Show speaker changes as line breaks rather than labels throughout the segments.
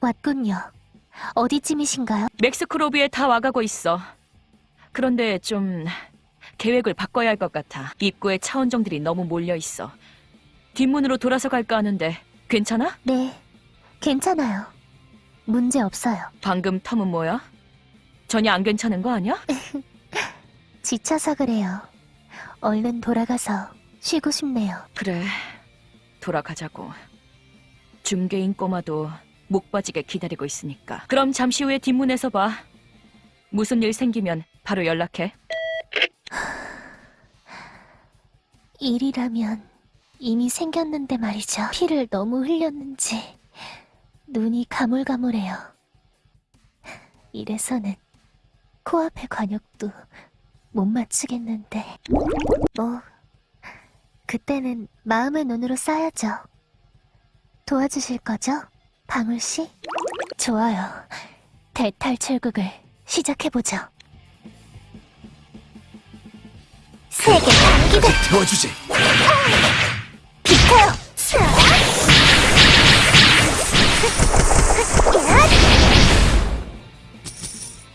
왔군요. 어디쯤이신가요?
멕스크로비에 다 와가고 있어. 그런데 좀 계획을 바꿔야 할 것 같아. 입구에 차원정들이 너무 몰려 있어. 뒷문으로 돌아서 갈까 하는데 괜찮아?
네, 괜찮아요. 문제 없어요.
방금 텀은 뭐야? 전혀 안 괜찮은 거 아니야?
지쳐서 그래요. 얼른 돌아가서 쉬고 싶네요.
그래, 돌아가자고. 중개인 꼬마도 목 빠지게 기다리고 있으니까. 그럼 잠시 후에 뒷문에서 봐. 무슨 일 생기면 바로 연락해.
일이라면 이미 생겼는데 말이죠. 피를 너무 흘렸는지 눈이 가물가물해요. 이래서는 코앞의 관역도 못 맞추겠는데. 뭐, 그때는 마음의 눈으로 쌓야죠. 도와주실 거죠? 방울씨? 좋아요. 대탈출국을 시작해보죠. 세계 단기대
태워주지.
비켜요!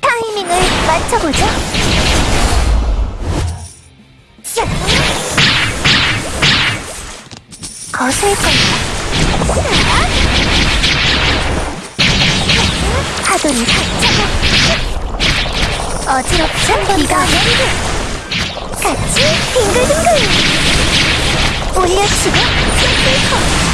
타이밍을 맞춰보죠. 거슬걸요. 파도를 받자고. 어지럽지 비가 같이 빙글빙글 올려치고 비가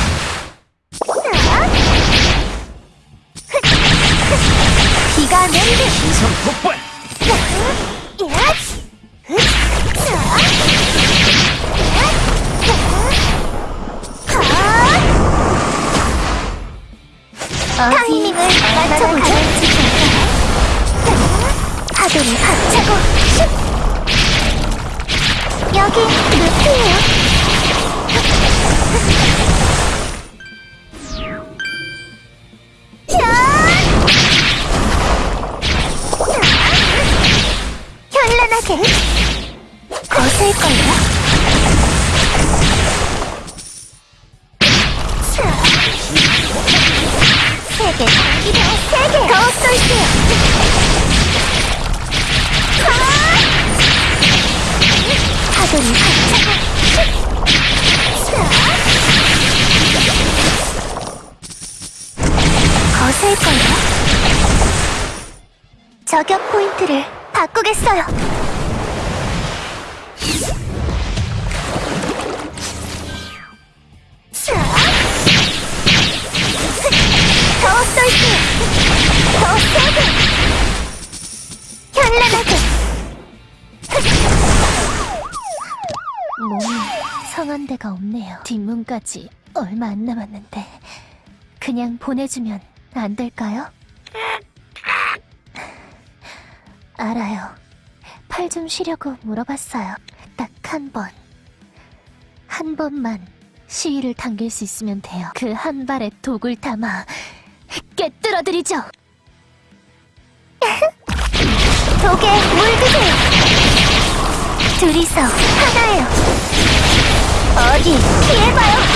뒷문까지 얼마 안 남았는데 그냥 보내주면 안 될까요? 알아요. 팔 좀 쉬려고 물어봤어요. 딱 한 번. 한 번만 시위를 당길 수 있으면 돼요. 그 한 발에 독을 담아 깨뜨려드리죠. 독에 물드세요. 둘이서 하나예요. 어디 피해봐요.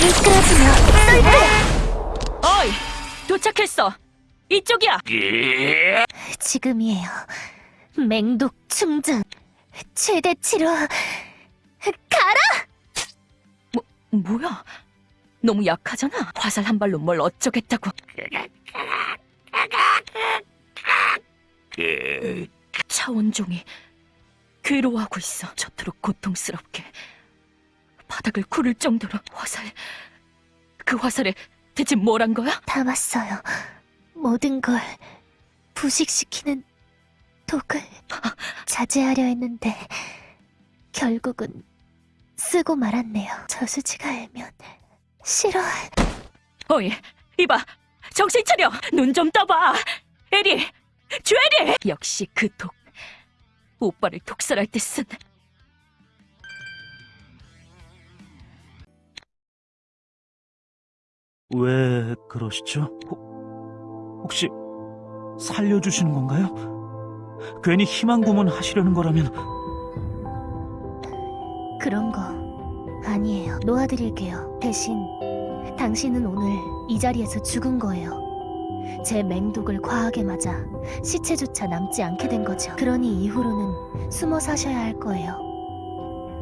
미끄러지며 쏠게요.
어이! 도착했어! 이쪽이야!
지금이에요. 맹독 충전. 최대치로 가라!
뭐야? 너무 약하잖아. 화살 한 발로 뭘 어쩌겠다고. 차원종이 괴로워하고 있어. 저토록 고통스럽게. 바닥을 구를 정도로 화살. 그 화살에 대체 뭘 한 거야?
담았어요. 모든 걸 부식시키는 독을 자제하려 했는데 결국은 쓰고 말았네요. 저수지가 알면 싫어할
어이, 이봐. 정신 차려. 눈 좀 떠봐. 에리, 주에리. 역시 그 독. 오빠를 독살할 때 쓴.
왜 그러시죠? 혹- 혹시 살려주시는 건가요? 괜히 희망 고문 하시려는 거라면
그런 거 아니에요. 놓아드릴게요. 대신 당신은 오늘 이 자리에서 죽은 거예요. 제 맹독을 과하게 맞아 시체조차 남지 않게 된 거죠. 그러니 이후로는 숨어 사셔야 할 거예요.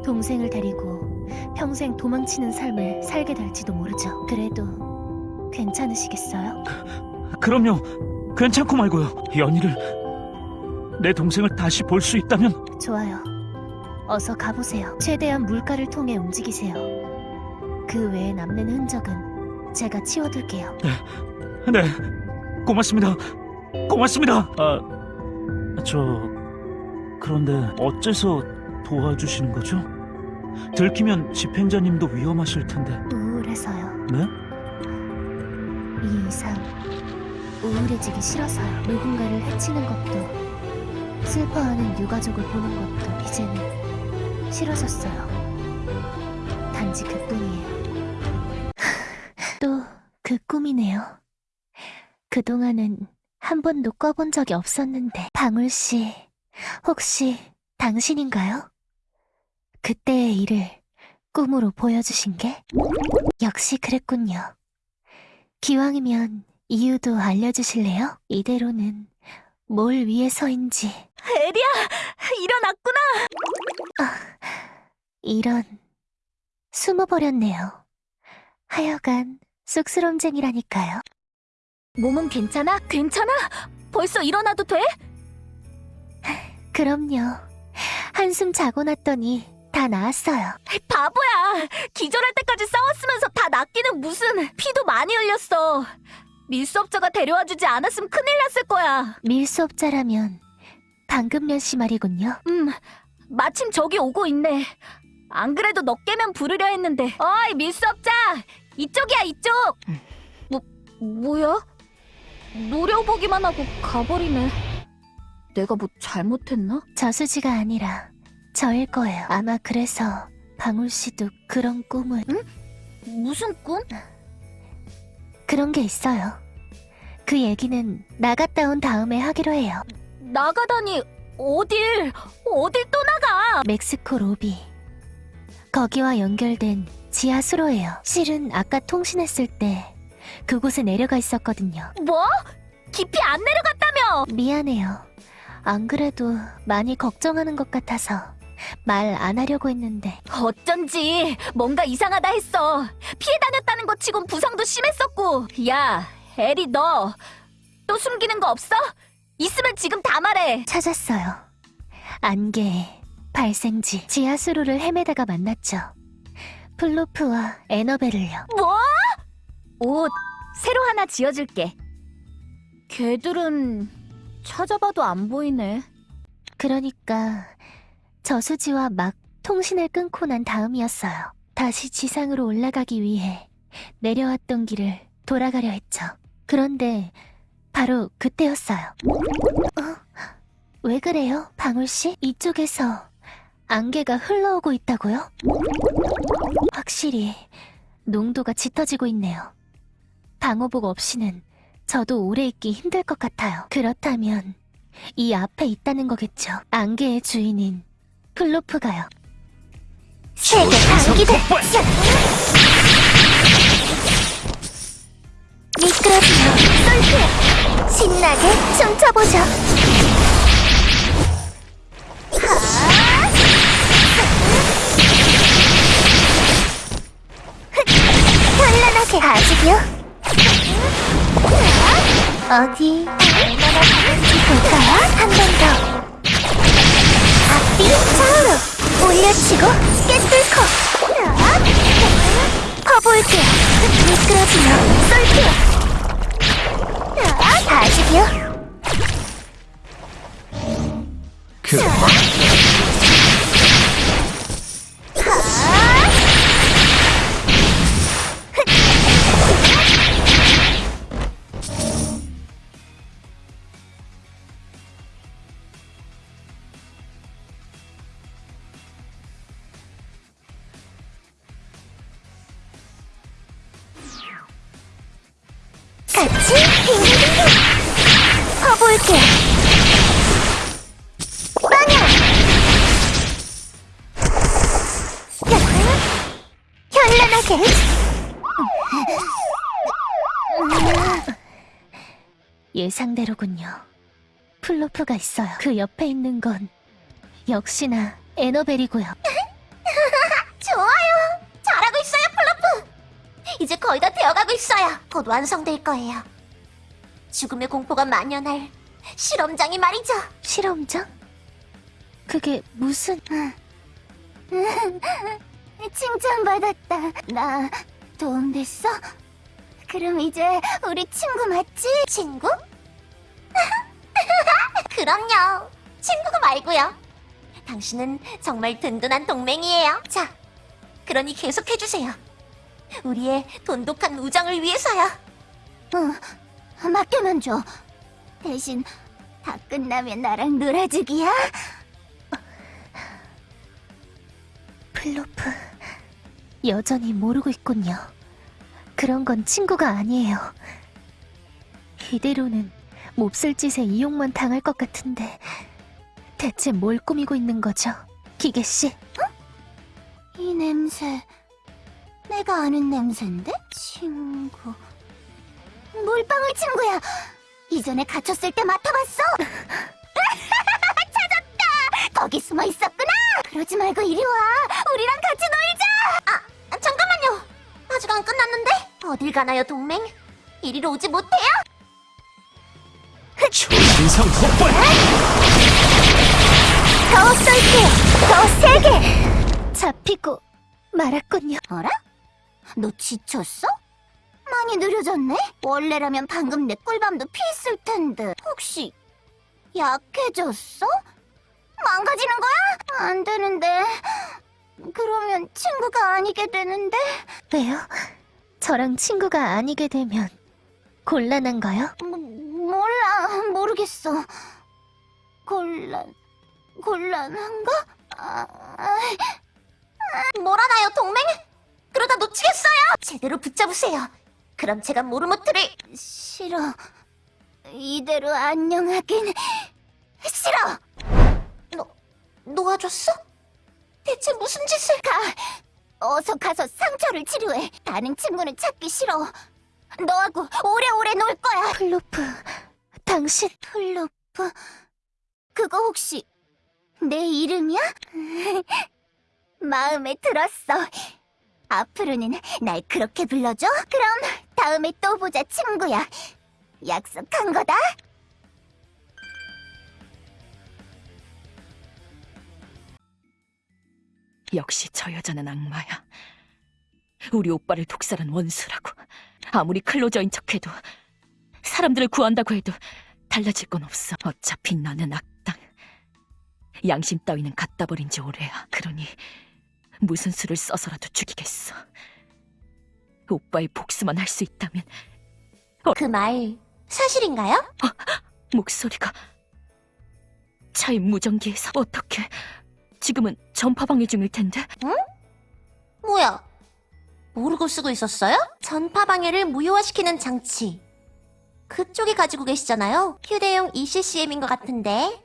동생을 데리고 평생 도망치는 삶을 살게 될지도 모르죠. 그래도 괜찮으시겠어요?
그럼요. 괜찮고 말고요. 연희를 내 동생을 다시 볼 수 있다면
좋아요. 어서 가보세요. 최대한 물가를 통해 움직이세요. 그 외에 남는 흔적은 제가 치워둘게요.
네. 고맙습니다. 고맙습니다. 아, 저 그런데 어째서 도와주시는 거죠? 들키면 집행자님도 위험하실 텐데.
우울해서요.
네?
이 이상 우울해지기 싫어서요. 누군가를 해치는 것도 슬퍼하는 유가족을 보는 것도 이제는 싫어졌어요. 단지 그뿐이에요. 또 그 꿈이네요. 그동안은 한 번도 꿔본 적이 없었는데 방울 씨 혹시 당신인가요? 그때의 일을 꿈으로 보여주신 게? 역시 그랬군요. 기왕이면 이유도 알려주실래요? 이대로는 뭘 위해서인지.
에리야, 일어났구나.
이런, 숨어버렸네요. 하여간 쑥스럼쟁이라니까요.
몸은 괜찮아? 괜찮아? 벌써 일어나도 돼?
그럼요. 한숨 자고 났더니 다 나았어요.
바보야. 기절할 때까지 싸웠으면서 다 낫기는 무슨 피도 많이 흘렸어. 밀수업자가 데려와주지 않았으면 큰일 났을 거야.
밀수업자라면 방금련 씨 말이군요.
음, 마침 저기 오고 있네. 안 그래도 너 깨면 부르려 했는데. 어이, 밀수업자! 이쪽이야, 이쪽! 뭐, 뭐야? 노려보기만 하고 가버리네. 내가 뭐 잘못했나?
저수지가 아니라 저일 거예요. 아마 그래서 방울 씨도 그런 꿈을
무슨 꿈?
그런 게 있어요. 그 얘기는 나갔다 온 다음에 하기로 해요.
나가다니, 어딜, 어딜 또 나가!
멕시코 로비. 거기와 연결된 지하 수로예요. 실은 아까 통신했을 때 그곳에 내려가 있었거든요.
뭐? 깊이 안 내려갔다며!
미안해요. 안 그래도 많이 걱정하는 것 같아서 말 안 하려고 했는데
어쩐지 뭔가 이상하다 했어. 피해 다녔다는 것 치곤 부상도 심했었고. 야, 에리 너 또 숨기는 거 없어? 있으면 지금 다 말해.
찾았어요. 안개, 발생지, 지하 수로를 헤매다가 만났죠. 플로프와 에너벨을요.
뭐? 옷 새로 하나 지어줄게. 걔들은 찾아봐도 안 보이네.
그러니까 저수지와 막 통신을 끊고 난 다음이었어요. 다시 지상으로 올라가기 위해 내려왔던 길을 돌아가려 했죠. 그런데 바로 그때였어요. 어? 왜 그래요, 방울씨? 이쪽에서 안개가 흘러오고 있다고요? 확실히 농도가 짙어지고 있네요. 방호복 없이는 저도 오래 있기 힘들 것 같아요. 그렇다면 이 앞에 있다는 거겠죠. 안개의 주인인 플로프가요. 세계 방기대 미끄러지며 쏠게 신나게 춤춰보죠. 현란하게 아직이요? 어디 얼마나 가는지 볼까요? 한 번 더. 앞뒤 좌우로 올려치고 깨뚫고 퍼볼게요. 미끄러지며 쏠게요. 아직이요? 같이 빙글빙글! 편하게. 예상대로군요. 플로프가 있어요. 그 옆에 있는 건 역시나 에너벨이고요.
거의 다 되어가고 있어요. 곧 완성될 거예요. 죽음의 공포가 만연할 실험장이 말이죠.
실험장? 그게 무슨...
칭찬받았다. 나 도움됐어? 그럼 이제 우리 친구 맞지? 친구? 그럼요. 친구가 말고요. 당신은 정말 든든한 동맹이에요. 자, 그러니 계속해주세요. 우리의 돈독한 우정을 위해서요. 어, 맡겨만 줘. 대신 다 끝나면 나랑 놀아주기야.
플로프... 여전히 모르고 있군요. 그런 건 친구가 아니에요. 이대로는 몹쓸 짓에 이용만 당할 것 같은데 대체 뭘 꾸미고 있는 거죠? 기계씨?
이 냄새 내가 아는 냄새인데? 친구. 물방울 친구야. 이전에 갇혔을 때 맡아봤어. 찾았다. 거기 숨어 있었구나. 그러지 말고 이리 와. 우리랑 같이 놀자. 아 잠깐만요. 아직 안 끝났는데? 어딜 가나요 동맹? 이리로 오지 못해요?
인상 폭발!
더 쏠게. 더 세게.
잡히고 말았군요.
어라? 너 지쳤어? 많이 느려졌네? 원래라면 방금 내 꿀밤도 피했을 텐데 혹시 약해졌어? 망가지는 거야? 안 되는데 그러면 친구가 아니게 되는데
왜요? 저랑 친구가 아니게 되면 곤란한가요?
뭐, 몰라 모르겠어 곤란 곤란한가? 아, 아, 뭘 하나요 동맹? 그러다 놓치겠어요. 제대로 붙잡으세요. 그럼 제가 모르모트를 싫어. 이대로 안녕하긴. 싫어! 너, 놓아줬어? 대체 무슨 짓을 가! 어서 가서 상처를 치료해. 다른 친구는 찾기 싫어. 너하고 오래오래 놀 거야.
플로프, 당신
플로프. 그거 혹시 내 이름이야? 마음에 들었어 앞으로는 날 그렇게 불러줘? 그럼 다음에 또 보자 친구야 약속한 거다
역시 저 여자는 악마야. 우리 오빠를 독살한 원수라고. 아무리 클로저인 척해도 사람들을 구한다고 해도 달라질 건 없어. 어차피 나는 악당. 양심 따위는 갖다 버린 지 오래야. 그러니 무슨 수를 써서라도 죽이겠어. 오빠의 복수만 할 수 있다면.
그 말 사실인가요?
목소리가. 차의 무전기에서 어떻게. 지금은 전파 방해 중일 텐데.
뭐야? 모르고 쓰고 있었어요? 전파 방해를 무효화시키는 장치. 그쪽이 가지고 계시잖아요. 휴대용 ECCM인 것 같은데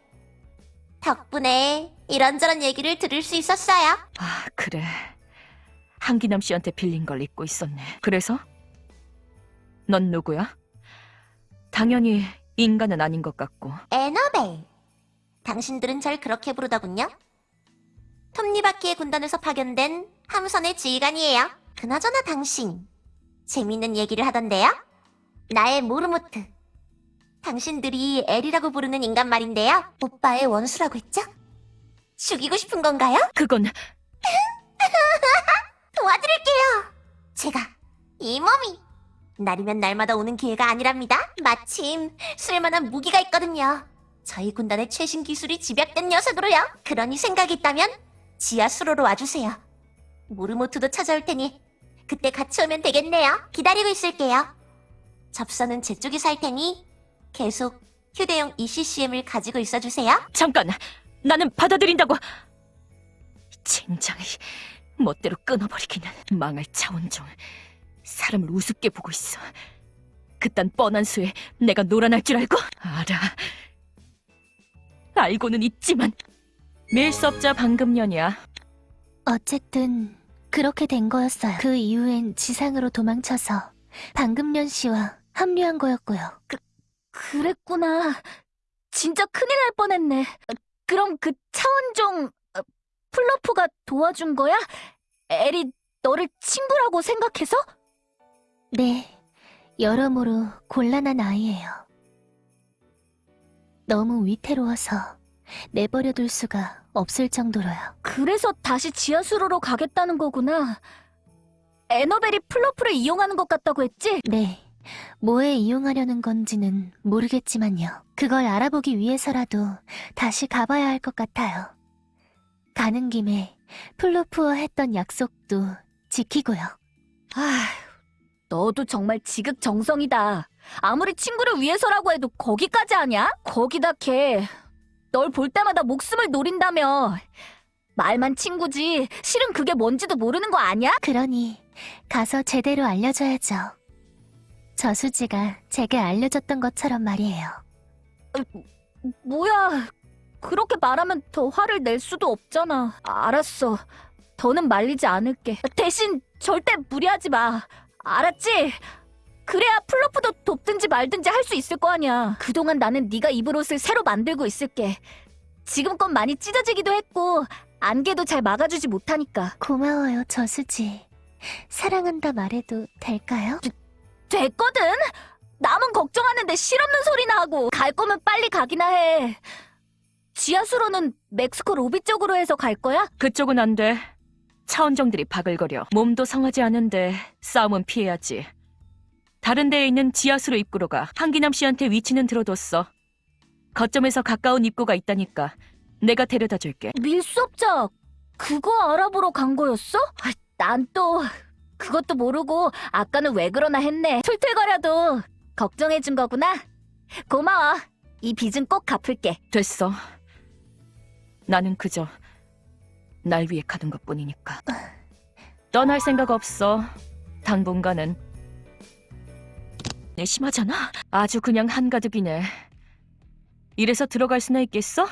덕분에 이런저런 얘기를 들을 수 있었어요
아, 그래. 한기남 씨한테 빌린 걸 잊고 있었네. 그래서? 넌 누구야? 당연히 인간은 아닌 것 같고.
에너벨. 당신들은 절 그렇게 부르더군요. 톱니바퀴의 군단에서 파견된 함선의 지휘관이에요. 그나저나 당신, 재밌는 얘기를 하던데요? 나의 모르모트. 당신들이 엘이라고 부르는 인간 말인데요. 오빠의 원수라고 했죠? 죽이고 싶은 건가요?
그건
도와드릴게요. 제가 이 몸이 날이면 날마다 오는 기회가 아니랍니다. 마침 쓸만한 무기가 있거든요. 저희 군단의 최신 기술이 집약된 녀석으로요. 그러니 생각이 있다면 지하 수로로 와주세요. 모르모트도 찾아올 테니 그때 같이 오면 되겠네요. 기다리고 있을게요. 접선은 제 쪽이 살 테니 계속 휴대용 ECCM을 가지고 있어주세요.
잠깐. 나는 받아들인다고. 젠장이 멋대로 끊어버리기는 망할 차원종. 사람을 우습게 보고 있어. 그딴 뻔한 수에 내가 놀아날 줄 알고? 알아. 알고는 있지만 밀수업자 방금년이야.
어쨌든 그렇게 된 거였어요. 그 이후엔 지상으로 도망쳐서 방금련 씨와 합류한 거였고요.
그 랬구나. 진짜 큰일 날 뻔했네. 어, 그럼 그 차원종 어, 플러프가 도와준 거야? 엘이 너를 친구라고 생각해서?
네, 여러모로 곤란한 아이예요. 너무 위태로워서 내버려둘 수가 없을 정도로요.
그래서 다시 지하수로로 가겠다는 거구나. 에너벨이 플러프를 이용하는 것 같다고 했지?
네, 뭐에 이용하려는 건지는 모르겠지만요. 그걸 알아보기 위해서라도 다시 가봐야 할 것 같아요. 가는 김에 플로프와 했던 약속도 지키고요.
아, 너도 정말 지극정성이다. 아무리 친구를 위해서라고 해도 거기까지 하냐? 거기다 걔, 널 볼 때마다 목숨을 노린다며. 말만 친구지, 실은 그게 뭔지도 모르는 거 아니야?
그러니 가서 제대로 알려줘야죠. 저수지가 제게 알려줬던 것처럼 말이에요.
뭐야, 그렇게 말하면 더 화를 낼 수도 없잖아. 알았어. 더는 말리지 않을게. 대신 절대 무리하지 마. 알았지? 그래야 플로프도 돕든지 말든지 할 수 있을 거 아니야. 그동안 나는 네가 입을 옷을 새로 만들고 있을게. 지금껏 많이 찢어지기도 했고 안개도 잘 막아주지 못하니까.
고마워요, 저수지. 사랑한다 말해도 될까요?
됐거든? 남은 걱정하는데 실없는 소리나 하고 갈 거면 빨리 가기나 해. 지하수로는 멕시코 로비 쪽으로 해서 갈 거야?
그쪽은 안 돼. 차원정들이 바글거려. 몸도 성하지 않은데 싸움은 피해야지. 다른 데에 있는 지하수로 입구로 가 한기남 씨한테 위치는 들어뒀어. 거점에서 가까운 입구가 있다니까. 내가 데려다 줄게.
밀수업자 그거 알아보러 간 거였어? 난 또 그것도 모르고 아까는 왜 그러나 했네. 툴툴거려도 걱정해준 거구나. 고마워. 이 빚은 꼭 갚을게.
됐어. 나는 그저 날 위해 가는 것 뿐이니까. 떠날 생각 없어. 당분간은. 내 심하잖아. 아주 그냥 한가득이네. 이래서 들어갈 수나 있겠어?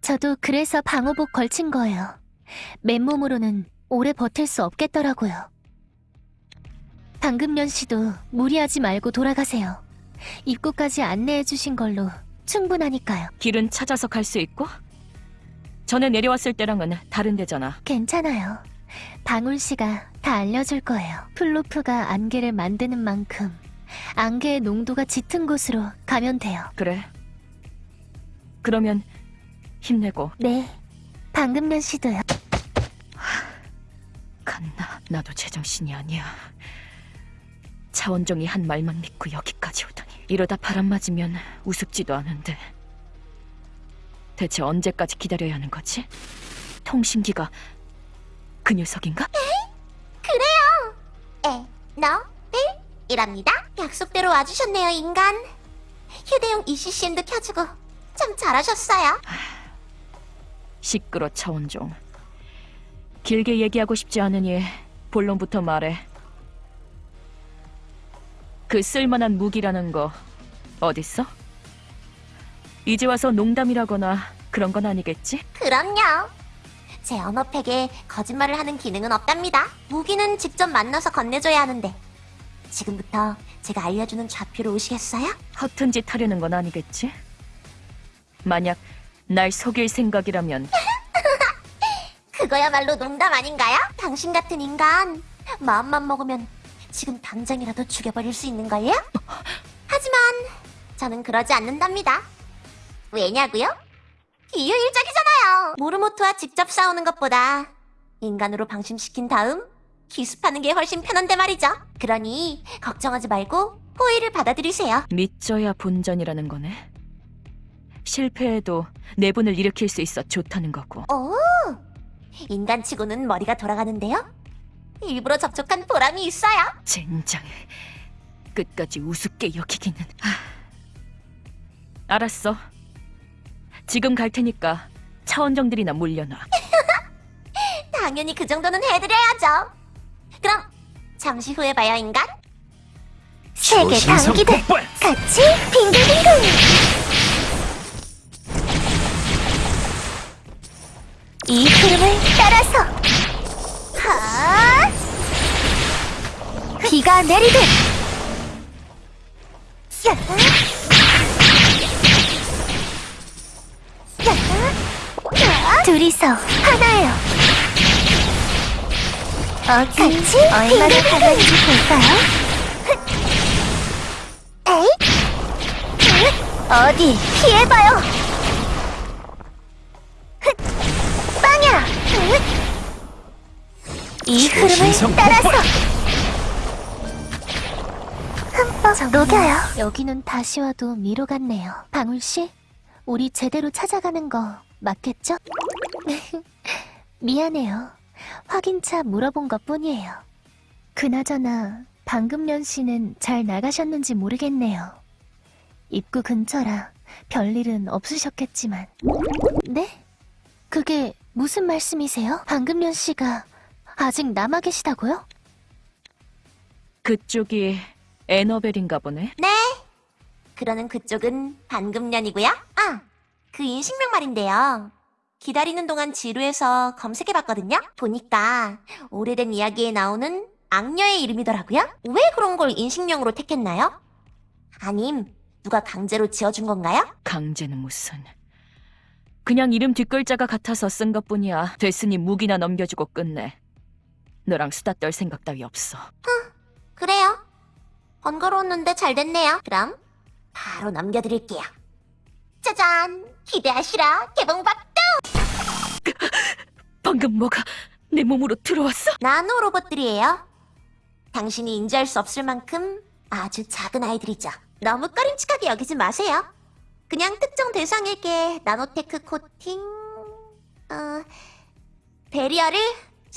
저도 그래서 방호복 걸친 거예요. 맨몸으로는 오래 버틸 수 없겠더라고요. 방금련 씨도 무리하지 말고 돌아가세요. 입구까지 안내해 주신 걸로 충분하니까요.
길은 찾아서 갈 수 있고? 전에 내려왔을 때랑은 다른 데잖아.
괜찮아요. 방울 씨가 다 알려줄 거예요. 플로프가 안개를 만드는 만큼 안개의 농도가 짙은 곳으로 가면 돼요.
그래. 그러면 힘내고
네, 방금련 씨도요.
갔나? 나도 제정신이 아니야. 차원종이 한 말만 믿고 여기까지 오다니. 이러다 바람 맞으면 우습지도 않은데. 대체 언제까지 기다려야 하는 거지? 통신기가 그 녀석인가?
에너벨이랍니다. 약속대로 와주셨네요, 인간. 휴대용 ECCM도 켜주고 참 잘하셨어요.
시끄러 차원종. 길게 얘기하고 싶지 않으니 본론부터 말해. 그 쓸만한 무기라는 거 어딨어? 이제 와서 농담이라거나 그런 건 아니겠지?
그럼요. 제 언어팩에 거짓말을 하는 기능은 없답니다. 무기는 직접 만나서 건네줘야 하는데 지금부터 제가 알려주는 좌표로 오시겠어요?
허튼 짓 하려는 건 아니겠지? 만약 날 속일 생각이라면
그거야말로 농담 아닌가요? 당신 같은 인간 마음만 먹으면 지금 당장이라도 죽여버릴 수 있는걸요? 하지만 저는 그러지 않는답니다. 왜냐고요? 비효율적이잖아요. 모르모토와 직접 싸우는 것보다 인간으로 방심시킨 다음 기습하는 게 훨씬 편한데 말이죠. 그러니 걱정하지 말고 호의를 받아들이세요.
믿져야 본전이라는 거네. 실패해도 내분을 일으킬 수 있어 좋다는 거고.
오, 인간치고는 머리가 돌아가는데요. 일부러 접촉한 보람이 있어요.
젠장. 끝까지 우습게 여기기는. 하... 알았어. 지금 갈 테니까 차원정들이나 물려놔.
당연히 그 정도는 해드려야죠. 그럼 잠시 후에 봐요, 인간. 세계 당기들
폭발!
같이 빙글빙글. 이 흐름을 따라서 하
비가 내리듯 야! 야! 둘이서 하나예요 어디 같이 얼마나 강한지 볼까요? 에이? 어디 피해봐요 빵야 이 흐름을 따라서! 흠뻑 녹여요. 여기는 다시 와도 미로 같네요. 방울 씨, 우리 제대로 찾아가는 거 맞겠죠? 미안해요. 확인차 물어본 것 뿐이에요. 그나저나 방금년 씨는 잘 나가셨는지 모르겠네요. 입구 근처라 별일은 없으셨겠지만. 네? 그게 무슨 말씀이세요? 방금년 씨가 아직 남아 계시다고요?
그쪽이 에너벨인가 보네.
네. 그러는 그쪽은 반금년이고요. 아, 그 인식명 말인데요. 기다리는 동안 지루해서 검색해봤거든요. 보니까 오래된 이야기에 나오는 악녀의 이름이더라고요. 왜 그런 걸 인식명으로 택했나요? 아님 누가 강제로 지어준 건가요?
강제는 무슨. 그냥 이름 뒷글자가 같아서 쓴 것뿐이야. 됐으니 무기나 넘겨주고 끝내. 너랑 수다 떨 생각 따위 없어.
그래요. 번거로웠는데 잘 됐네요. 그럼 바로 넘겨드릴게요. 짜잔! 기대하시라 개봉박!
방금 뭐가 내 몸으로 들어왔어?
나노 로봇들이에요. 당신이 인지할 수 없을 만큼 아주 작은 아이들이죠. 너무 꺼림칙하게 여기지 마세요. 그냥 특정 대상에게 나노테크 코팅, 어, 베리어를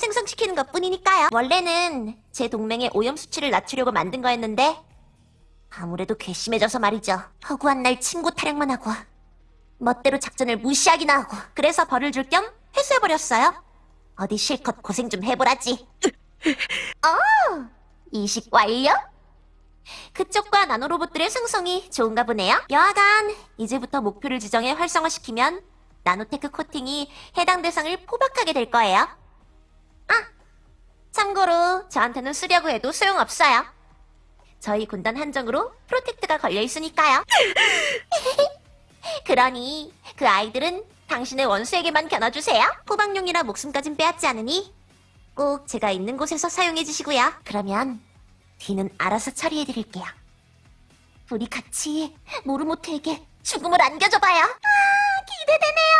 생성시키는 것 뿐이니까요. 원래는 제 동맹의 오염 수치를 낮추려고 만든 거였는데, 아무래도 괘씸해져서 말이죠. 허구한 날 친구 타령만 하고, 멋대로 작전을 무시하기나 하고, 그래서 벌을 줄 겸 회수해버렸어요. 어디 실컷 고생 좀 해보라지. 어, 이식 완료? 그쪽과 나노로봇들의 생성이 좋은가 보네요. 여하간 이제부터 목표를 지정해 활성화시키면 나노테크 코팅이 해당 대상을 포박하게 될 거예요. 아, 참고로 저한테는 쓰려고 해도 소용없어요. 저희 군단 한정으로 protect가 걸려 있으니까요. 그러니 그 아이들은 당신의 원수에게만 겨눠주세요. 포박용이라 목숨까진 빼앗지 않으니 꼭 제가 있는 곳에서 사용해 주시고요. 그러면 뒤는 알아서 처리해 드릴게요. 우리 같이 모르모트에게 죽음을 안겨줘봐요. 아, 기대되네요.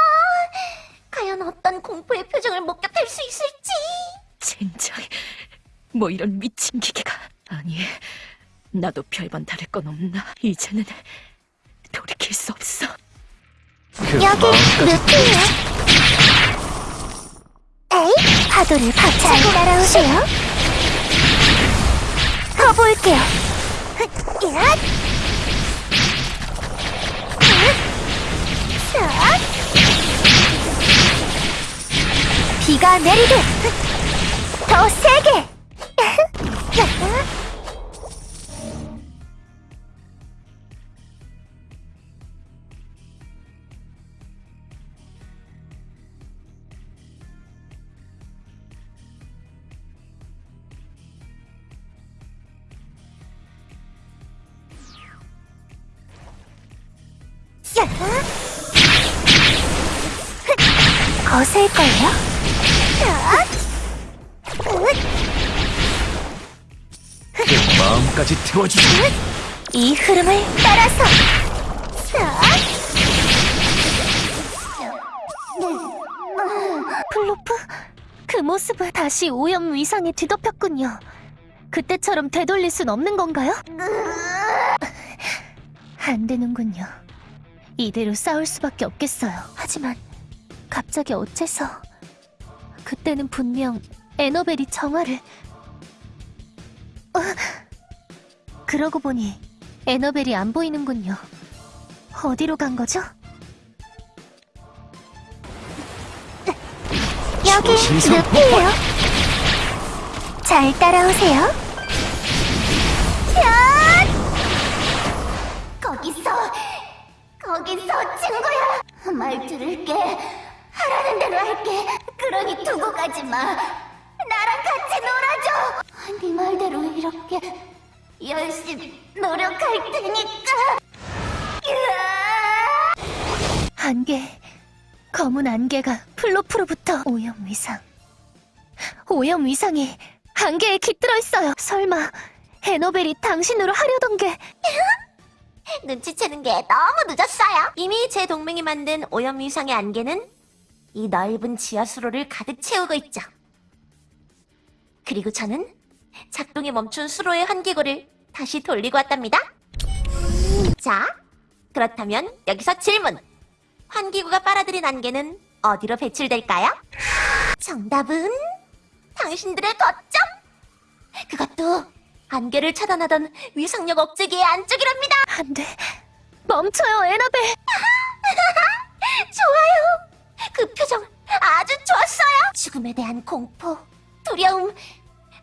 과연 어떤 공포의 표정을 목격할 수 있을지.
젠장. 뭐 이런 미친 기계가. 아니, 나도 별반 다를 건 없나. 이제는 돌이킬 수 없어.
그
여기 루피예요. 에이, 파도를 박차고 따라오세요. 가볼게요. 야! 비가 내리듯 더 세게. 거셀걸요?
그 마음까지 태워주지.
이 흐름을 따라서. 플로프 그 모습은 다시 오염 위상에 뒤덮였군요. 그때처럼 되돌릴 순 없는 건가요? 안 되는군요. 이대로 싸울 수밖에 없겠어요. 하지만 갑자기 어째서? 그때는 분명 에너벨이 정화를 어, 그러고 보니 에너벨이 안 보이는군요. 어디로 간 거죠? 여기 루피예요. 잘 따라오세요. 야! 거기서 거기서 친구야. 말 들을게. 하라는 대로 할게. 그러니 두고 가지 마. 네 말대로
이렇게 열심히 노력할 테니까.
안개, 검은 안개가 플로프로부터 오염 위상. 오염 위상이 안개에 깃들어 있어요. 설마 에너벨이 당신으로 하려던 게
눈치채는 게 너무 늦었어요. 이미 제 동맹이 만든 오염 위상의 안개는 이 넓은 지하 수로를 가득 채우고 있죠. 그리고 저는 작동이 멈춘 수로의 환기구를 다시 돌리고 왔답니다. 자, 그렇다면 여기서 질문. 환기구가 빨아들인 안개는 어디로 배출될까요? 정답은 당신들의 거점! 그것도 안개를 차단하던 위상력 억제기의 안쪽이랍니다.
안 돼. 멈춰요, 에너벨.
좋아요. 그 표정 아주 좋았어요. 죽음에 대한 공포, 두려움,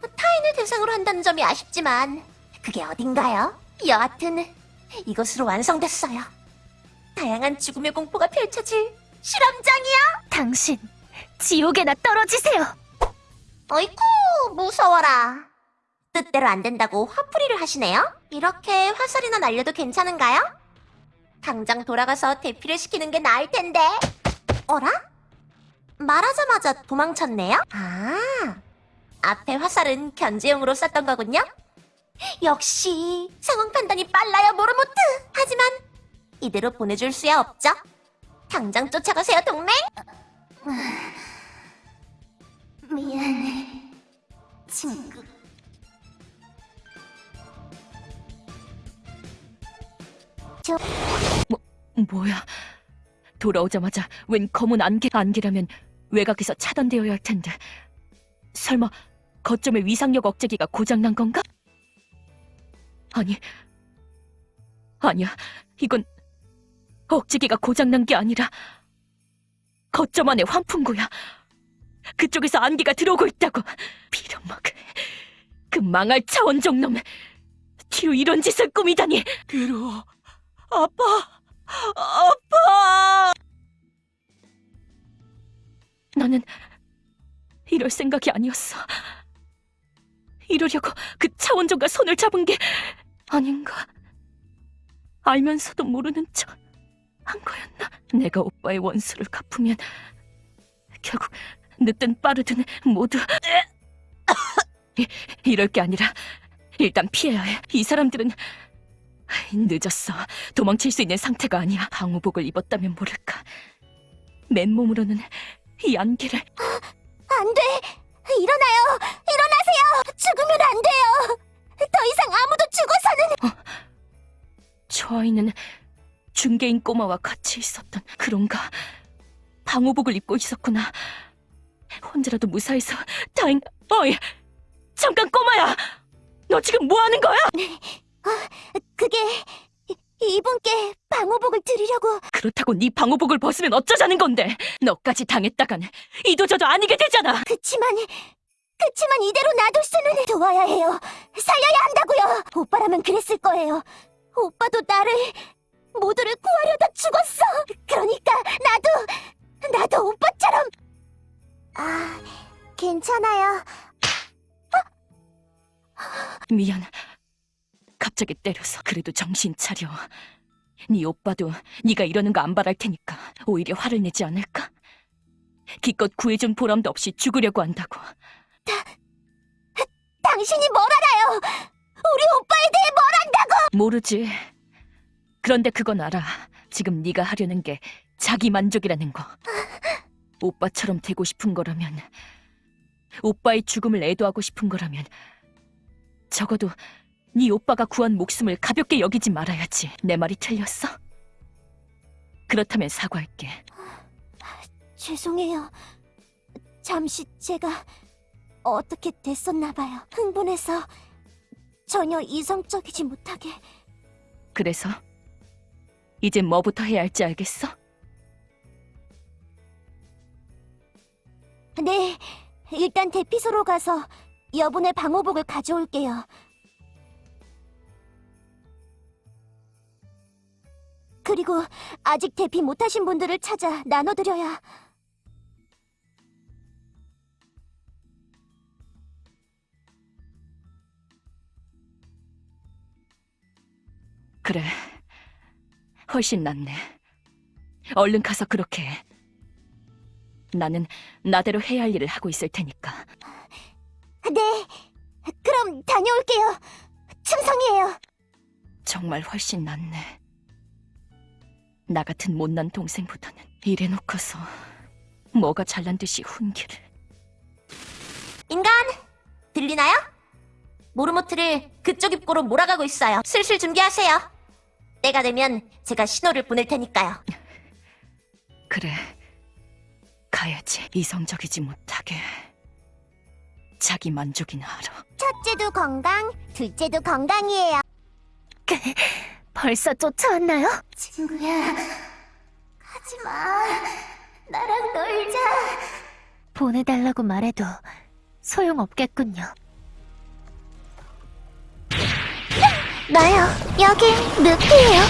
타인을 대상으로 한다는 점이 아쉽지만 그게 어딘가요? 여하튼 이것으로 완성됐어요. 다양한 죽음의 공포가 펼쳐질 실험장이야.
당신, 지옥에나 떨어지세요.
어이쿠 무서워라. 뜻대로 안 된다고 화풀이를 하시네요. 이렇게 화살이나 날려도 괜찮은가요? 당장 돌아가서 대피를 시키는 게 나을 텐데. 어라? 말하자마자 도망쳤네요? 아, 앞에 화살은 견제용으로 썼던 거군요? 역시 상황 판단이 빨라요, 모르모트! 하지만 이대로 보내줄 수야 없죠? 당장 쫓아가세요, 동맹! 미안해, 친구.
뭐야? 돌아오자마자 웬 검은 안개, 안개라면 외곽에서 차단되어야 할 텐데. 설마 거점의 위상력 억제기가 고장난 건가? 아니, 아니야. 이건 억제기가 고장난 게 아니라 거점 안에 환풍구야. 그쪽에서 안개가 들어오고 있다고. 빌어먹을. 그 망할 차원종 놈. 뒤로 이런 짓을 꾸미다니. 괴로워. 아파. 아파! 나는 이럴 생각이 아니었어. 이러려고 그 차원종과 손을 잡은 게 아닌가. 알면서도 모르는 척 한 거였나? 내가 오빠의 원수를 갚으면 결국 늦든 빠르든 모두 이- 이럴 게 아니라 일단 피해야 해. 이 사람들은 늦었어. 도망칠 수 있는 상태가 아니야. 방호복을 입었다면 모를까. 맨몸으로는 이 안개를
안 돼! 일어나요! 일어나세요! 죽으면 안 돼요! 더 이상 아무도 죽어서는!
저 아이는 중개인 꼬마와 같이 있었던 그런가. 방호복을 입고 있었구나. 혼자라도 무사해서 다행. 어이, 잠깐 꼬마야. 너 지금 뭐 하는 거야?
그게 이분께 방호복을 드리려고.
그렇다고 네 방호복을 벗으면 어쩌자는 건데? 너까지 당했다간 이도저도 아니게 되잖아.
그치만 그치만 이대로 놔둘 수는 도와야 해요. 살려야 한다고요. 오빠라면 그랬을 거예요. 오빠도 나를 모두를 구하려다 죽었어. 그러니까 나도 나도 오빠처럼. 아 괜찮아요.
미안. 갑자기 때려서 그래도 정신 차려. 네 오빠도 네가 이러는 거 안 바랄 테니까 오히려 화를 내지 않을까? 기껏 구해준 보람도 없이 죽으려고 한다고.
당신이 뭘 알아요 우리 오빠에 대해 뭘 안다고
모르지. 그런데 그건 알아. 지금 네가 하려는 게 자기 만족이라는 거. 오빠처럼 되고 싶은 거라면, 오빠의 죽음을 애도하고 싶은 거라면, 적어도 네 오빠가 구한 목숨을 가볍게 여기지 말아야지. 내 말이 틀렸어? 그렇다면 사과할게.
죄송해요. 잠시 제가 어떻게 됐었나 봐요. 흥분해서 전혀 이성적이지 못하게.
그래서 이제 뭐부터 해야 할지 알겠어?
네, 일단 대피소로 가서 여분의 방호복을 가져올게요. 그리고 아직 대피 못하신 분들을 찾아 나눠드려야...
그래, 훨씬 낫네. 얼른 가서 그렇게 해. 나는 나대로 해야 할 일을 하고 있을 테니까.
네, 그럼 다녀올게요. 충성이에요.
정말 훨씬 낫네. 나 같은 못난 동생보다는 이래놓고서 뭐가 잘난 듯이 훈계를.
인간, 들리나요? 모르모트를 그쪽 입구로 몰아가고 있어요. 슬슬 준비하세요. 때가 되면 제가 신호를 보낼 테니까요.
그래. 가야지. 이성적이지 못하게. 자기 만족이나 하러.
첫째도 건강, 둘째도 건강이에요.
벌써 쫓아왔나요?
친구야, 가지 마. 나랑 놀자.
보내달라고 말해도 소용없겠군요.
나요. 여긴 늪이에요.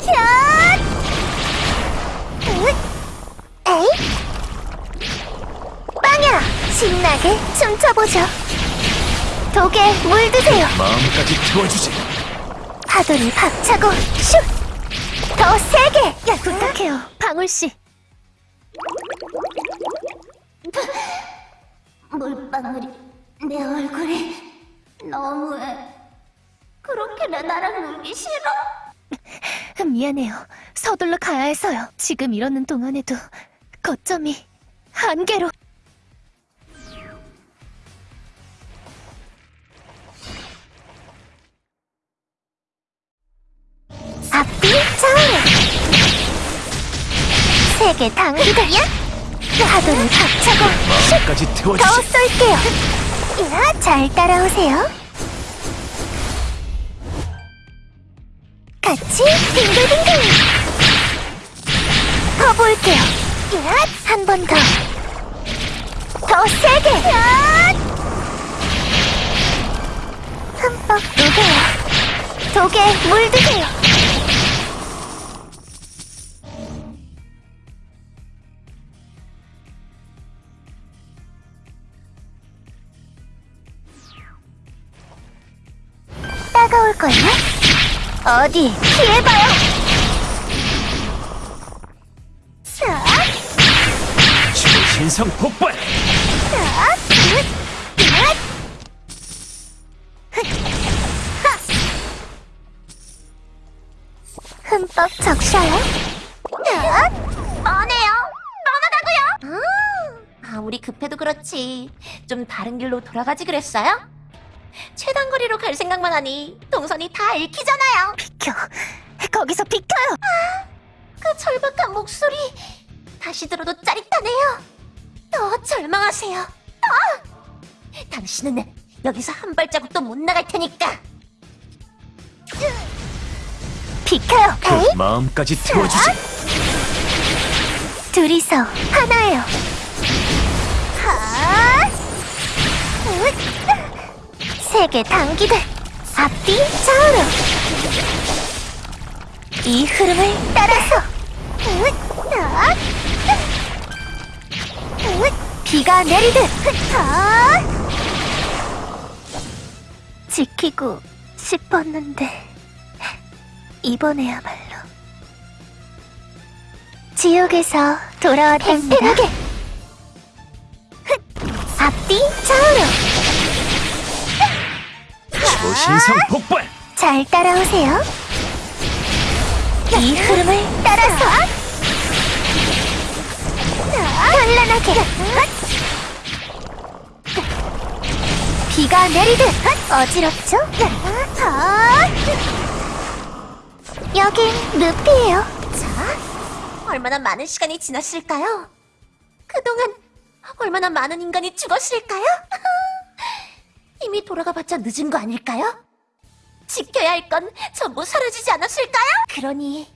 샷! 으, 에이? 빵야! 신나게 춤춰보죠. 독에 물드세요.
마음까지 태워주지.
파도를 박차고 슛! 더 세게! 야,
부탁해요, 방울씨.
물방울이 내 얼굴에 너무해. 그렇게나 나랑 놀기 싫어.
미안해요. 서둘러 가야 해서요. 지금 이러는 동안에도 거점이 한계로.
앞뒤 좌우로 세게 당기다야 파도를 박차고.
마음까지
더
태워주지.
쏠게요. 야, 잘 따라오세요. 같이 빙글빙글. 더 볼게요. 한번 더. 더 세게. 흠뻑 녹여요. 독에 물드세요 따가울걸요? 어디 피해봐요 자,
신성 폭발.
자, 으, 으. 흠뻑 적셔요 자, 뻔해요 뻔하다고요 아, 아무리 급해도 그렇지 좀 다른 길로 돌아가지 그랬어요? 최단거리로 갈 생각만 하니 동선이 다 읽히잖아요
비켜. 거기서 비켜요.
그 절박한 목소리 다시 들어도 짜릿하네요. 더 절망하세요. 더! 당신은 여기서 한 발자국도 못 나갈 테니까. 비켜요.
그 마음까지 태워주지.
둘이서 하나예요. 하! 세게 당기듯 앞뒤 좌우로. 이 흐름을 따라서. 비가 내리듯. 하! 지키고 싶었는데 이번에야말로 지옥에서 돌아왔답니다. 팽팽하게. 앞뒤 좌우로
초신성 폭발.
잘 따라오세요. 이 흐름을 따라서 현란하게 비가 내리듯 어지럽죠? 여긴 늪이에요. 자, 얼마나 많은 시간이 지났을까요? 그동안 얼마나 많은 인간이 죽었을까요? 이미 돌아가봤자 늦은 거 아닐까요? 지켜야 할 건 전부 사라지지 않았을까요? 그러니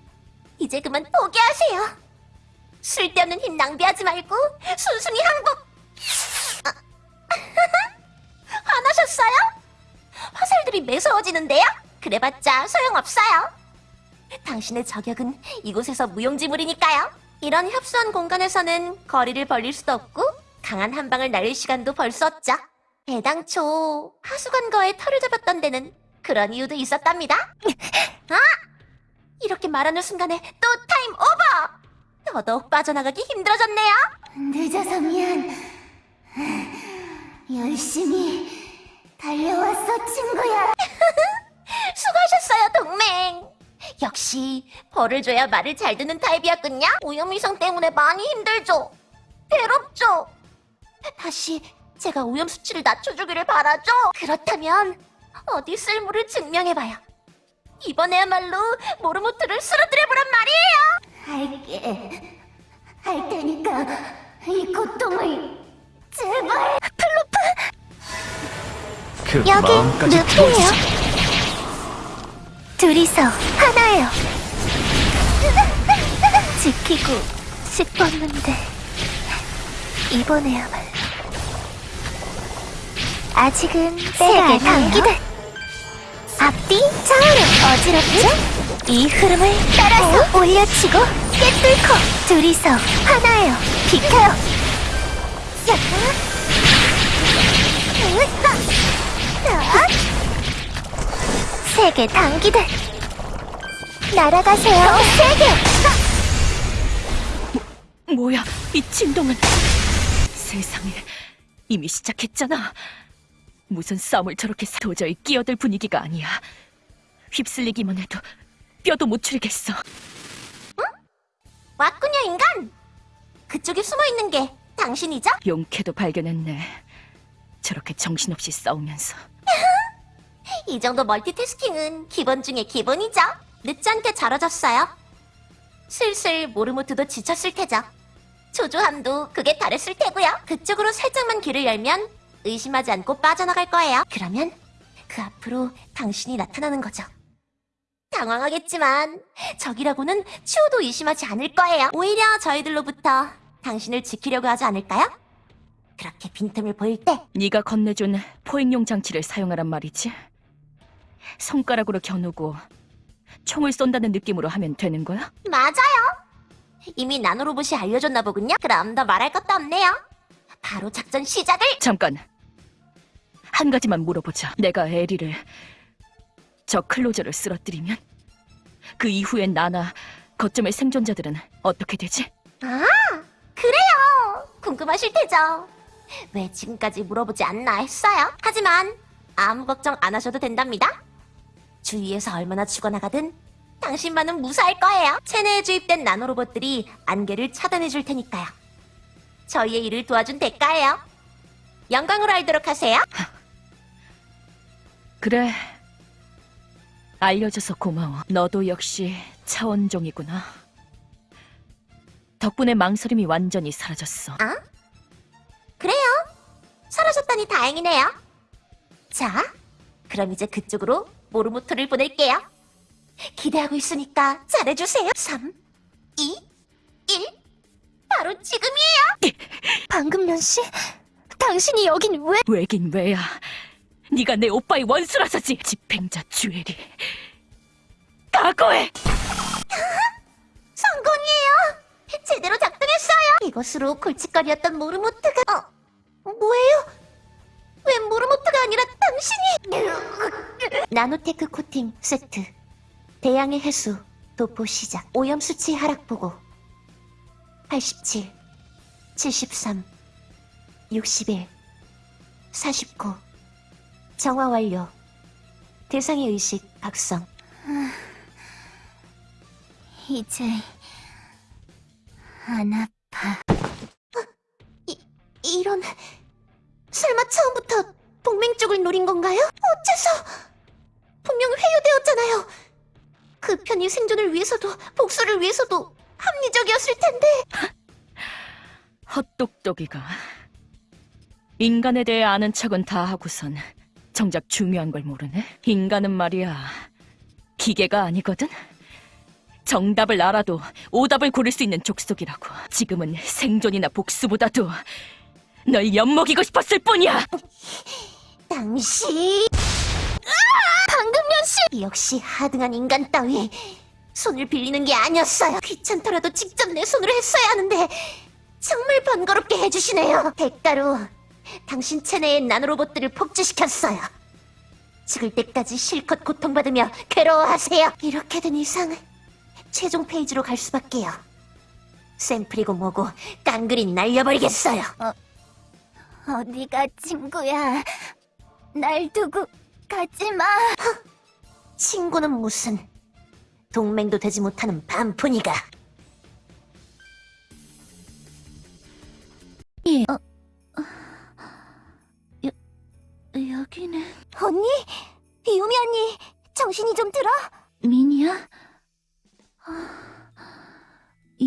이제 그만 포기하세요. 쓸데없는 힘 낭비하지 말고 순순히 항복. 아, 화나셨어요? 화살들이 매서워지는데요? 그래봤자 소용없어요. 당신의 저격은 이곳에서 무용지물이니까요. 이런 협소한 공간에서는 거리를 벌릴 수도 없고 강한 한 방을 날릴 시간도 벌 수 없죠. 애당초 하수관과의 털을 잡았던 데는 그런 이유도 있었답니다. 아! 이렇게 말하는 순간에 또 타임 오버! 더더욱 빠져나가기 힘들어졌네요. 늦어서 미안. 열심히 달려왔어, 친구야. 수고하셨어요, 동맹. 역시 벌을 줘야 말을 잘 듣는 타입이었군요. 오염위성 때문에 많이 힘들죠. 괴롭죠. 다시 제가 오염 수치를 낮춰주기를 바라죠. 그렇다면 어디 쓸모를 증명해봐요. 이번에야말로 모르모트를 쓰러뜨려보란 말이에요. 할게. 할 테니까 이 고통을 제발.
그
여기 루피예요. 둘이서 하나예요. 지키고 싶었는데 이번에야말로 아직은 세계 단기다. 앞뒤 좌우로 어지럽죠? 이 흐름을 따라서 올려치고 깨뚫고 둘이서 하나예요. 비켜요. 세계 단기들 날아가세요. 더 세게.
뭐야, 이 진동은. 세상에, 이미 시작했잖아. 무슨 싸움을 저렇게 사- 도저히 끼어들 분위기가 아니야. 휩쓸리기만 해도 뼈도 못 추리겠어.
왔군요, 인간. 그쪽에 숨어 있는 게 당신이죠?
용케도 발견했네. 저렇게 정신없이 싸우면서.
이 정도 멀티태스킹은 기본 중에 기본이죠. 늦지 않게 잘하셨어요. 슬슬 모르모트도 지쳤을 테죠. 조조함도 그게 다랬을 테고요. 그쪽으로 살짝만 길을 열면 의심하지 않고 빠져나갈 거예요. 그러면 그 앞으로 당신이 나타나는 거죠. 당황하겠지만 적이라고는 추호도 의심하지 않을 거예요. 오히려 저희들로부터 당신을 지키려고 하지 않을까요? 그렇게 빈틈을 보일 때
네가 건네준 포획용 장치를 사용하란 말이지. 손가락으로 겨누고 총을 쏜다는 느낌으로 하면 되는 거야?
맞아요. 이미 나노로봇이 알려줬나 보군요. 그럼 더 말할 것도 없네요. 바로 작전 시작을.
잠깐. 한 가지만 물어보자. 내가 에리를 저 클로저를 쓰러뜨리면 그 이후엔 나나 거점의 생존자들은 어떻게 되지?
아, 그래요. 궁금하실 테죠. 왜 지금까지 물어보지 않나 했어요. 하지만 아무 걱정 안 하셔도 된답니다. 주위에서 얼마나 죽어나가든 당신만은 무사할 거예요. 체내에 주입된 나노로봇들이 안개를 차단해 줄 테니까요. 저희의 일을 도와준 대가예요. 영광으로 알도록 하세요.
그래. 알려줘서 고마워. 너도 역시 차원종이구나. 덕분에 망설임이 완전히 사라졌어.
그래요. 사라졌다니 다행이네요. 자, 그럼 이제 그쪽으로 모르모토를 보낼게요. 기대하고 있으니까 잘해주세요. 3, 2, 1. 바로 지금이에요.
방금면 씨, 당신이 여긴 왜?
왜긴 왜야. 네가 내 오빠의 원수라서지. 집행자 주엘이. 각오해.
성공이에요. 제대로 작동했어요. 이것으로 골칫거리였던 모르모트가 어, 뭐예요? 왜 모르모트가 아니라 당신이? 나노테크 코팅 세트. 대양의 해수 도포 시작. 오염 수치 하락 보고. 87, 73, 61, 49. 정화 완료. 대상의 의식 각성.
이제 안 아파.
이런 설마 처음부터 동맹 쪽을 노린 건가요? 어째서 분명 회유되었잖아요. 그 편이 생존을 위해서도 복수를 위해서도 합리적이었을 텐데
헛똑똑이가. 인간에 대해 아는 척은 다 하고선 정작 중요한 걸 모르네. 인간은 말이야. 기계가 아니거든. 정답을 알아도 오답을 고를 수 있는 족속이라고. 지금은 생존이나 복수보다도 널 엿먹이고 싶었을 뿐이야.
당신 방금면 씨 역시 하등한 인간 따위 손을 빌리는 게 아니었어요. 귀찮더라도 직접 내 손으로 했어야 하는데 정말 번거롭게 해주시네요. 대가로 당신 체내의 나노로봇들을 폭주시켰어요.
식을 때까지 실컷 고통받으며 괴로워하세요. 이렇게 된 이상 최종 페이지로 갈 수밖에요. 샘플이고 뭐고 깡그린 날려버리겠어요.
어디가 친구야? 날 두고 가지 마.
친구는 무슨 동맹도 되지 못하는 반푼이가
여기는
언니? 유미 언니 정신이 좀 들어?
미니야? 아,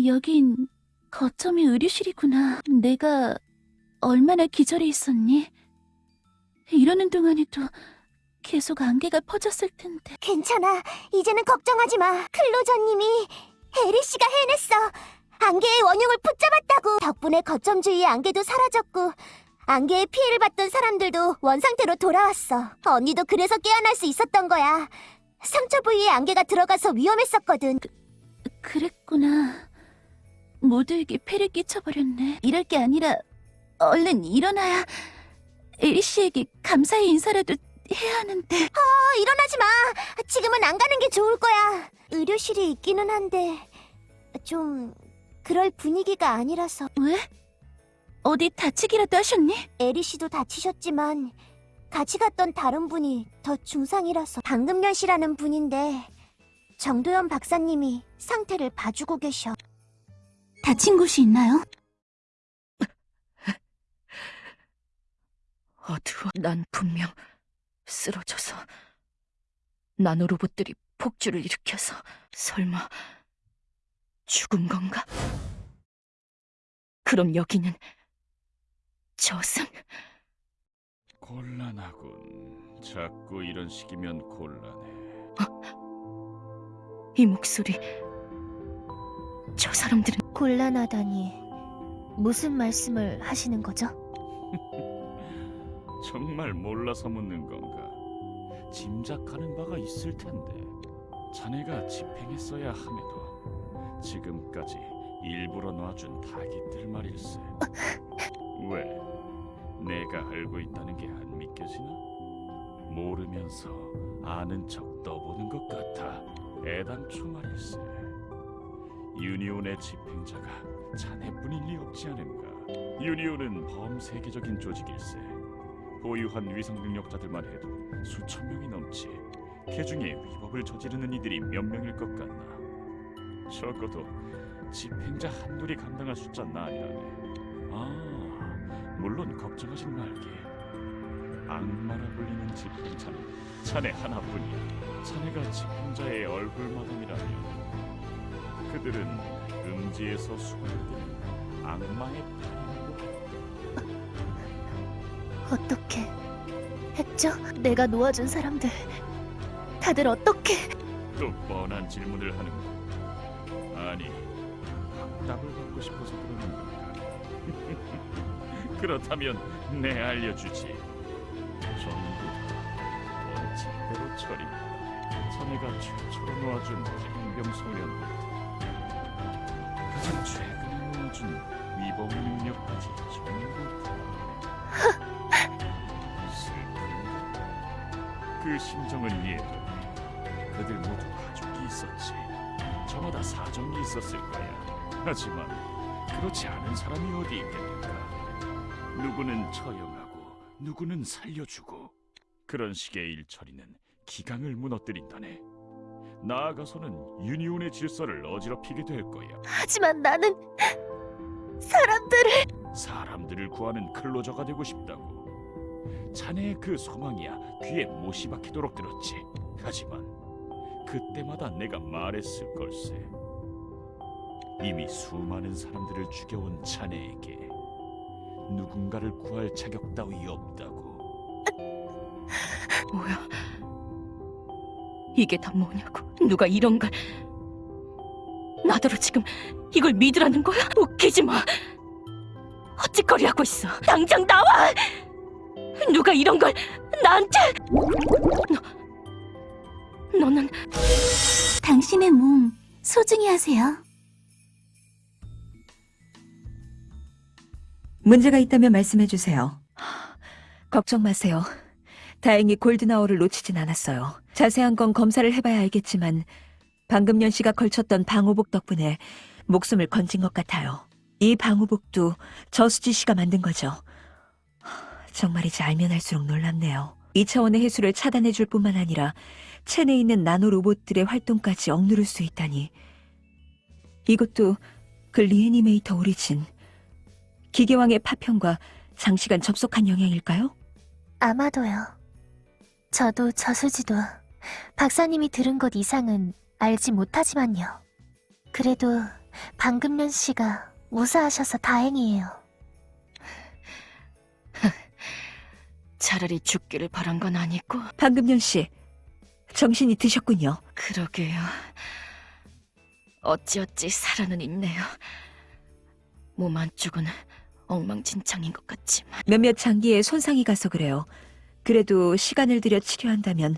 여긴 거점이 의료실이구나. 내가 얼마나 기절해 있었니? 이러는 동안에도 계속 안개가 퍼졌을 텐데.
괜찮아 이제는 걱정하지 마 클로저님이 에리 씨가 해냈어 안개의 원흉을 붙잡았다고 덕분에 거점 주위의 안개도 사라졌고 안개의 피해를 받던 사람들도 원상태로 돌아왔어 언니도 그래서 깨어날 수 있었던 거야 상처 부위에 안개가 들어가서 위험했었거든
그랬구나. 모두에게 폐를 끼쳐버렸네. 이럴 게 아니라 얼른 일어나야 에리 씨에게 감사의 인사라도 해야 하는데.
어, 일어나지 마 지금은 안 가는 게 좋을 거야 의료실이 있기는 한데 좀 그럴 분위기가 아니라서
왜? 어디 다치기라도 하셨니?
에리 씨도 다치셨지만 같이 갔던 다른 분이 더 중상이라서 방금면 씨라는 분인데 정도현 박사님이 상태를 봐주고 계셔.
다친 곳이 있나요?
어두워. 난 분명 쓰러져서 나노로봇들이 폭주를 일으켜서 설마 죽은 건가? 그럼 여기는 저승?
곤란하군. 자꾸 이런 식이면 곤란해.
이 목소리 저 사람들은
곤란하다니 무슨 말씀을 하시는 거죠?
정말 몰라서 묻는 건가? 짐작하는 바가 있을 텐데. 자네가 집행했어야 함에도 지금까지 일부러 놔준 닭이들 말일세. 왜? 내가 알고 있다는 게 안 믿겨지나? 모르면서 아는 척 떠보는 것 같아. 애당초 말일세. 유니온의 집행자가 자네뿐일 리 없지 않은가? 유니온은 범세계적인 조직일세. 보유한 위상 능력자들만 해도 수천 명이 넘지. 그 중에 위법을 저지르는 이들이 몇 명일 것 같나? 적어도 집행자 한둘이 감당할 숫자는 아니라네. 아, 물론 걱정하진 말게. 악마라 불리는 집행자는 자네 하나뿐이야. 자네가 집행자의 얼굴마담이라면 그들은 음지에서 수군들은 악마의 팔이고
어떻게 했죠? 내가 놓아준 사람들 다들 어떻게
또 뻔한 질문을 하는군. 그렇다면 내 알려주지. 전부 원칙대로 처리. 자네가 최초로 놓아준 행병 소년부터 가장 최근에 놓아준 위법 능력까지 전부? 그 심정은 이해돼. 그들 모두 가족이 있었지. 저마다 사정이 있었을 거야. 하지만 그렇지 않은 사람이 어디 있겠는가? 누구는 처형하고 누구는 살려주고 그런 식의 일처리는 기강을 무너뜨린다네. 나아가서는 유니온의 질서를 어지럽히게 될 거야.
하지만 나는 사람들을
사람들을 구하는 클로저가 되고 싶다고. 자네의 그 소망이야 귀에 못이 박히도록 들었지. 하지만 그때마다 내가 말했을 걸세. 이미 수많은 사람들을 죽여온 자네에게 누군가를 구할 자격 따위 없다고.
뭐야? 이게 다 뭐냐고? 누가 이런 걸? 나더러 지금 이걸 믿으라는 거야? 웃기지 마. 헛짓거리 하고 있어. 당장 나와. 누가 이런 걸 나한테? 너, 너는
당신의 몸 소중히 하세요.
문제가 있다면 말씀해 주세요.
걱정 마세요.
다행히 골든아워를 놓치진 않았어요. 자세한 건 검사를 해봐야 알겠지만 방금 년 씨가 걸쳤던 방호복 덕분에 목숨을 건진 것 같아요. 이 방호복도 저수지 씨가 만든 거죠. 하, 정말이지 알면 알수록 놀랍네요. 2차원의 해수를 차단해 줄 뿐만 아니라 체내에 있는 나노 로봇들의 활동까지 억누를 수 있다니. 이것도 그 리애니메이터 오리진. 기계왕의 파편과 장시간 접속한 영향일까요?
아마도요. 저도 저수지도 박사님이 들은 것 이상은 알지 못하지만요. 그래도 방금년 씨가 무사하셔서 다행이에요.
차라리 죽기를 바란 건 아니고
방금년 씨, 정신이 드셨군요.
그러게요. 어찌어찌 살아는 있네요. 몸 한쪽은 엉망진창인 것 같지만
몇몇 장기에 손상이 가서 그래요. 그래도 시간을 들여 치료한다면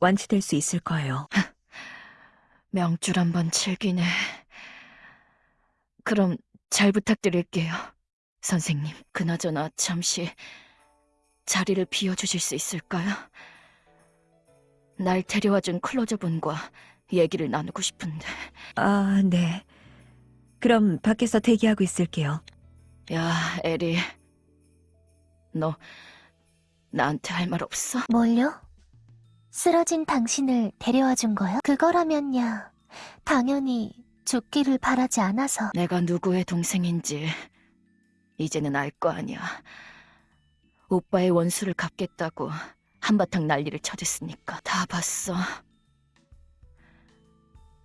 완치될 수 있을 거예요.
명줄 한번 즐기네. 그럼 잘 부탁드릴게요, 선생님. 그나저나 잠시 자리를 비워주실 수 있을까요? 날 데려와준 클로저분과 얘기를 나누고 싶은데.
아, 네. 그럼 밖에서 대기하고 있을게요.
야, 에리. 너 나한테 할 말 없어?
뭘요? 쓰러진 당신을 데려와 준 거요? 그거라면야 당연히 죽기를 바라지 않아서
내가 누구의 동생인지 이제는 알 거 아니야. 오빠의 원수를 갚겠다고 한바탕 난리를 쳐댔으니까 다 봤어.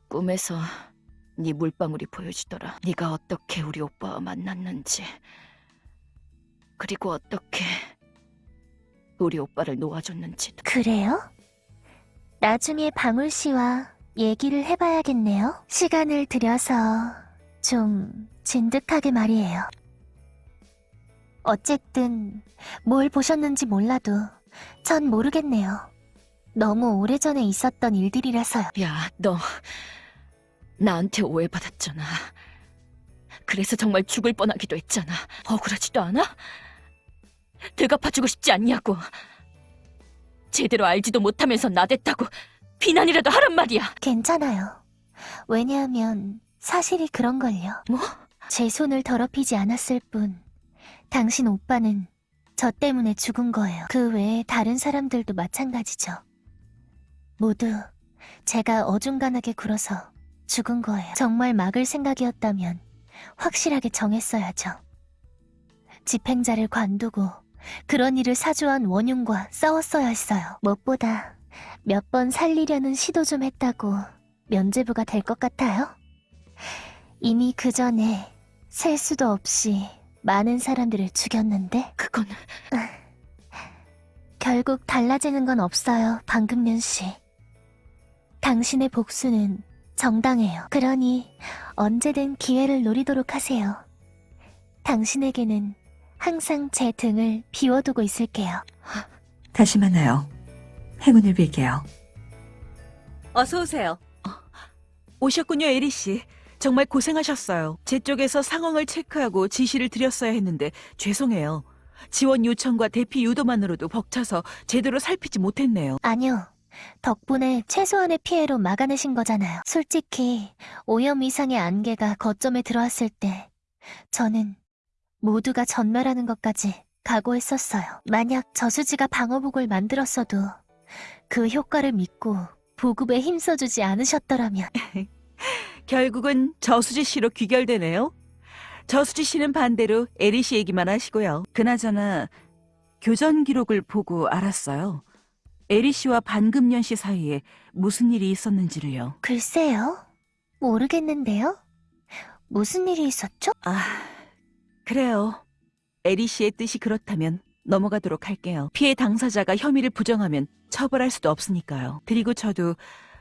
꿈에서 네 물방울이 보여지더라. 네가 어떻게 우리 오빠와 만났는지 그리고 어떻게 우리 오빠를 놓아줬는지도.
그래요? 나중에 방울 씨와 얘기를 해봐야겠네요. 시간을 들여서 좀 진득하게 말이에요. 어쨌든 뭘 보셨는지 몰라도 전 모르겠네요. 너무 오래전에 있었던 일들이라서요.
야, 너 나한테 오해받았잖아. 그래서 정말 죽을 뻔하기도 했잖아. 억울하지도 않아? 되갚아주고 싶지 않냐고. 제대로 알지도 못하면서 나댔다고 비난이라도 하란 말이야.
괜찮아요. 왜냐하면 사실이 그런걸요.
뭐?
제 손을 더럽히지 않았을 뿐 당신 오빠는 저 때문에 죽은 거예요. 그 외에 다른 사람들도 마찬가지죠. 모두 제가 어중간하게 굴어서 죽은 거예요. 정말 막을 생각이었다면 확실하게 정했어야죠. 집행자를 관두고 그런 일을 사주한 원흉과 싸웠어야 했어요. 무엇보다 몇 번 살리려는 시도 좀 했다고 면죄부가 될 것 같아요? 이미 그 전에 셀 수도 없이 많은 사람들을 죽였는데
그건
결국 달라지는 건 없어요, 방금년 씨. 당신의 복수는 정당해요. 그러니 언제든 기회를 노리도록 하세요. 당신에게는 항상 제 등을 비워두고 있을게요.
다시 만나요. 행운을 빌게요. 어서 오세요. 오셨군요, 에리 씨. 정말 고생하셨어요. 제 쪽에서 상황을 체크하고 지시를 드렸어야 했는데 죄송해요. 지원 요청과 대피 유도만으로도 벅차서 제대로 살피지 못했네요.
아니요. 덕분에 최소한의 피해로 막아내신 거잖아요. 솔직히 오염 이상의 안개가 거점에 들어왔을 때 저는 모두가 전멸하는 것까지 각오했었어요. 만약 저수지가 방어복을 만들었어도 그 효과를 믿고 보급에 힘써주지 않으셨더라면
결국은 저수지 씨로 귀결되네요. 저수지 씨는 반대로 에리 씨 얘기만 하시고요. 그나저나 교전 기록을 보고 알았어요. 에리 씨와 반금년 씨 사이에 무슨 일이 있었는지를요.
글쎄요. 모르겠는데요. 무슨 일이 있었죠?
아, 그래요. 에리 씨의 뜻이 그렇다면 넘어가도록 할게요. 피해 당사자가 혐의를 부정하면 처벌할 수도 없으니까요. 그리고 저도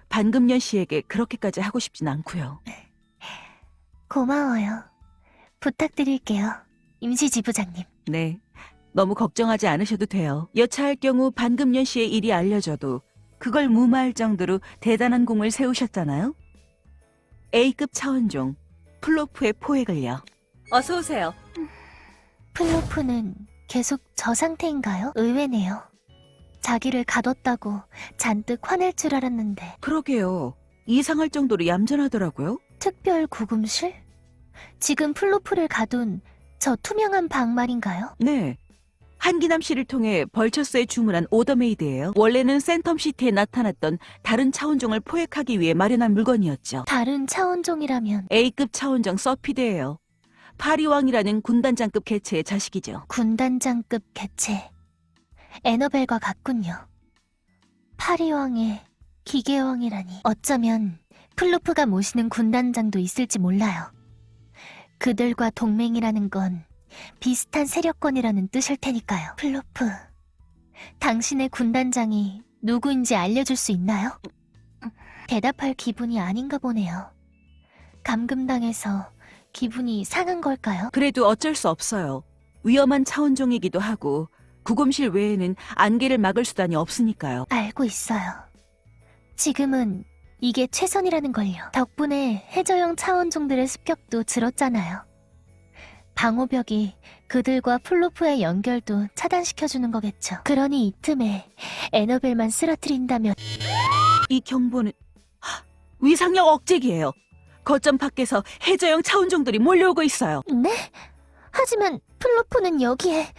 반금년 씨에게 그렇게까지 하고 싶진 않고요.
고마워요. 부탁드릴게요. 임시지부장님.
네. 너무 걱정하지 않으셔도 돼요. 여차할 경우 반금년 씨의 일이 알려져도 그걸 무마할 정도로 대단한 공을 세우셨잖아요. A급 차원종 플로프의 포획을요. 어서 오세요.
플로프는 계속 저 상태인가요? 의외네요. 자기를 가뒀다고 잔뜩 화낼 줄 알았는데
그러게요. 이상할 정도로 얌전하더라고요.
특별 구금실? 지금 플로프를 가둔 저 투명한 방 말인가요?
네. 한기남 씨를 통해 벌처스에 주문한 order made예요. 원래는 센텀시티에 나타났던 다른 차원종을 포획하기 위해 마련한 물건이었죠.
다른 차원종이라면
A급 차원종 서피드예요. 파리왕이라는 군단장급 개체의 자식이죠.
군단장급 개체. 에너벨과 같군요. 파리왕에 기계왕이라니. 어쩌면 플로프가 모시는 군단장도 있을지 몰라요. 그들과 동맹이라는 건 비슷한 세력권이라는 뜻일 테니까요. 플로프, 당신의 군단장이 누구인지 알려줄 수 있나요? 대답할 기분이 아닌가 보네요. 감금당해서 기분이 상한 걸까요?
그래도 어쩔 수 없어요. 위험한 차원종이기도 하고 구금실 외에는 안개를 막을 수단이 없으니까요.
알고 있어요. 지금은 이게 최선이라는 걸요. 덕분에 해저형 차원종들의 습격도 줄었잖아요. 방호벽이 그들과 플로프의 연결도 차단시켜주는 거겠죠. 그러니 이 틈에 에너벨만 쓰러뜨린다면
이 경보는 하, 위상력 억제기예요. 거점 밖에서 해저형 차원종들이 몰려오고 있어요.
네? 하지만 플로프는 여기에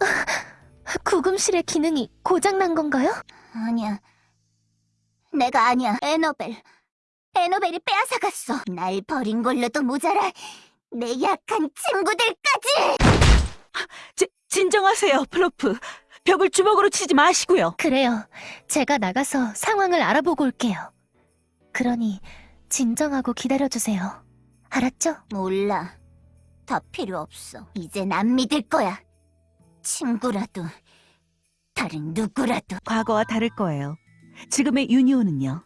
아, 구금실의 기능이 고장난 건가요?
아니야. 내가 아니야. 에너벨. 에너벨이 빼앗아갔어. 날 버린 걸로도 모자라. 내 약한 친구들까지!
지, 진정하세요, 플로프. 벽을 주먹으로 치지 마시고요.
그래요. 제가 나가서 상황을 알아보고 올게요. 그러니 진정하고 기다려주세요. 알았죠?
몰라. 더 필요 없어. 이젠 안 믿을 거야. 친구라도, 다른 누구라도.
과거와 다를 거예요. 지금의 유니온은요.